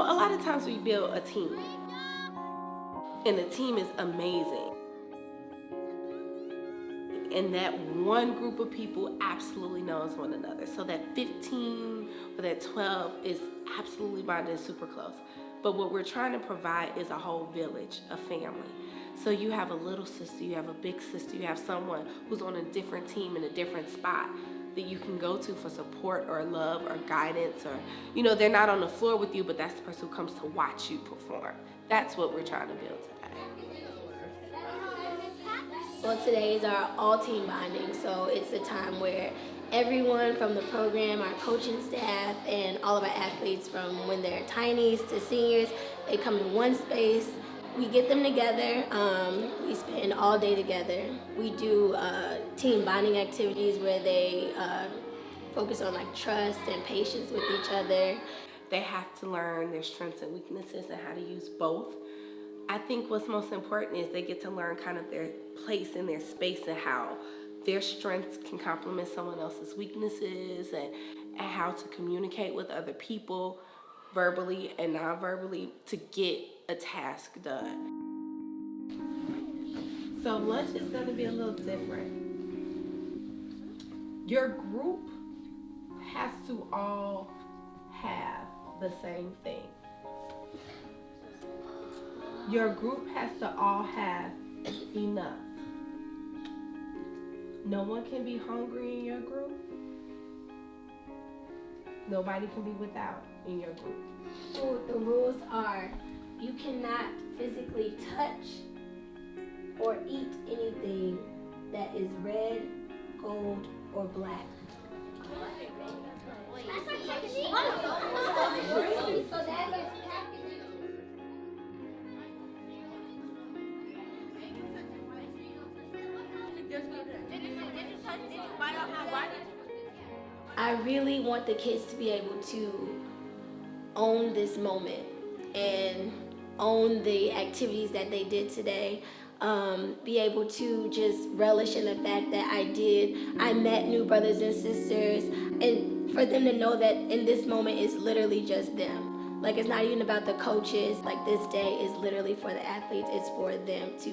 know, a lot of times we build a team. And the team is amazing. And that one group of people absolutely knows one another. So that 15 or that 12 is absolutely bonded super close. But what we're trying to provide is a whole village, a family. So you have a little sister, you have a big sister, you have someone who's on a different team in a different spot that you can go to for support or love or guidance or, you know, they're not on the floor with you, but that's the person who comes to watch you perform. That's what we're trying to build today. Well, today is our all-team bonding, so it's a time where everyone from the program, our coaching staff, and all of our athletes from when they're tinies to seniors, they come in one space we get them together. Um, we spend all day together. We do uh, team bonding activities where they uh, focus on like trust and patience with each other. They have to learn their strengths and weaknesses and how to use both. I think what's most important is they get to learn kind of their place in their space and how their strengths can complement someone else's weaknesses and, and how to communicate with other people verbally and non-verbally to get a task done. So lunch is gonna be a little different. Your group has to all have the same thing. Your group has to all have enough. No one can be hungry in your group. Nobody can be without in your group. Well, the rules are you cannot physically touch or eat anything that is red, gold, or black. I really want the kids to be able to own this moment and own the activities that they did today. Um, be able to just relish in the fact that I did. I met new brothers and sisters and for them to know that in this moment it's literally just them. Like it's not even about the coaches. Like this day is literally for the athletes. It's for them to,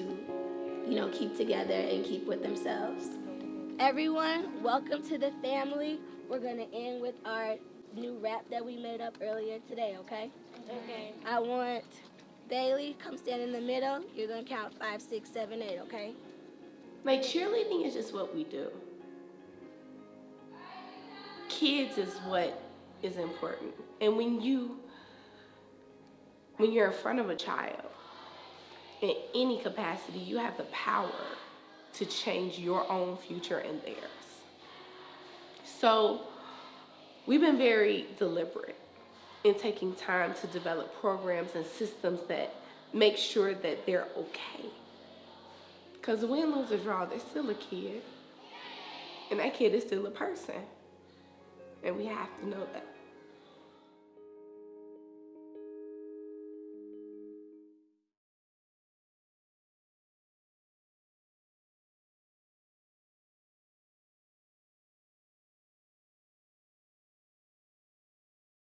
you know, keep together and keep with themselves. Everyone, welcome to the family. We're gonna end with our new rap that we made up earlier today, okay? Okay. I want Bailey, come stand in the middle. You're gonna count five, six, seven, eight, okay? Like cheerleading is just what we do. Kids is what is important. And when you, when you're in front of a child, in any capacity, you have the power to change your own future and theirs. So we've been very deliberate in taking time to develop programs and systems that make sure that they're okay. Because win, lose, or draw, they're still a kid. And that kid is still a person. And we have to know that.